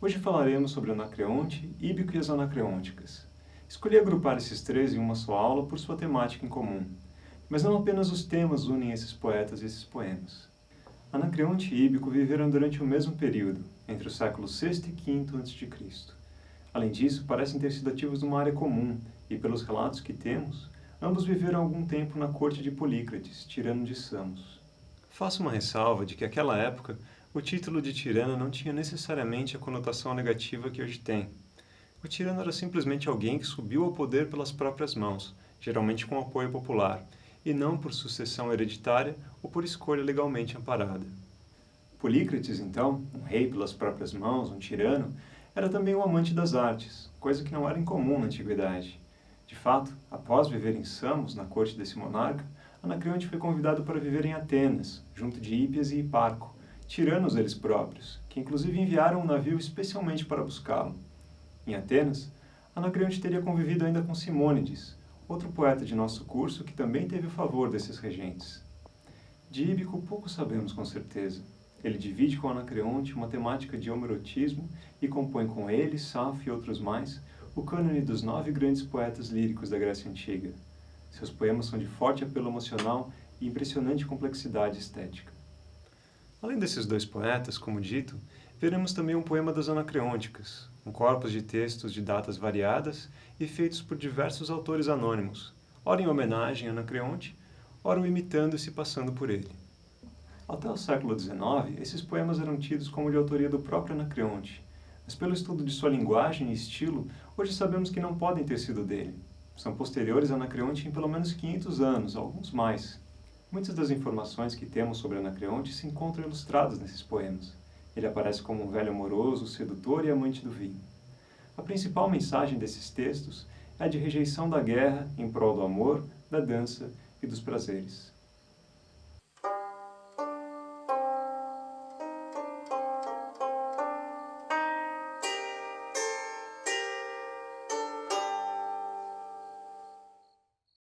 Hoje falaremos sobre Anacreonte, Íbico e as Anacreônticas. Escolhi agrupar esses três em uma só aula por sua temática em comum. Mas não apenas os temas unem esses poetas e esses poemas. Anacreonte e Íbico viveram durante o mesmo período, entre os séculos VI e V a.C. Além disso, parecem ter sido ativos numa área comum, e pelos relatos que temos, ambos viveram algum tempo na corte de Polícrates, tirano de Samos. Faço uma ressalva de que naquela época o título de tirano não tinha necessariamente a conotação negativa que hoje tem. O tirano era simplesmente alguém que subiu ao poder pelas próprias mãos, geralmente com apoio popular, e não por sucessão hereditária ou por escolha legalmente amparada. Polícrates, então, um rei pelas próprias mãos, um tirano, era também um amante das artes, coisa que não era incomum na antiguidade. De fato, após viver em Samos, na corte desse monarca, Anacreonte foi convidado para viver em Atenas, junto de Hípias e Hiparco, tiranos eles próprios, que inclusive enviaram um navio especialmente para buscá-lo. Em Atenas, Anacreonte teria convivido ainda com Simônides, outro poeta de nosso curso que também teve o favor desses regentes. De Íbico pouco sabemos com certeza. Ele divide com Anacreonte uma temática de homerotismo e compõe com ele, Safo e outros mais, o cânone dos nove grandes poetas líricos da Grécia Antiga. Seus poemas são de forte apelo emocional e impressionante complexidade estética. Além desses dois poetas, como dito, veremos também um poema das Anacreônticas, um corpus de textos de datas variadas e feitos por diversos autores anônimos, ora em homenagem a Anacreonte, ora o imitando e se passando por ele. Até o século XIX, esses poemas eram tidos como de autoria do próprio Anacreonte, mas pelo estudo de sua linguagem e estilo, hoje sabemos que não podem ter sido dele. São posteriores a Anacreonte em pelo menos 500 anos, alguns mais. Muitas das informações que temos sobre Anacreonte se encontram ilustradas nesses poemas. Ele aparece como um velho amoroso, sedutor e amante do vinho. A principal mensagem desses textos é a de rejeição da guerra em prol do amor, da dança e dos prazeres.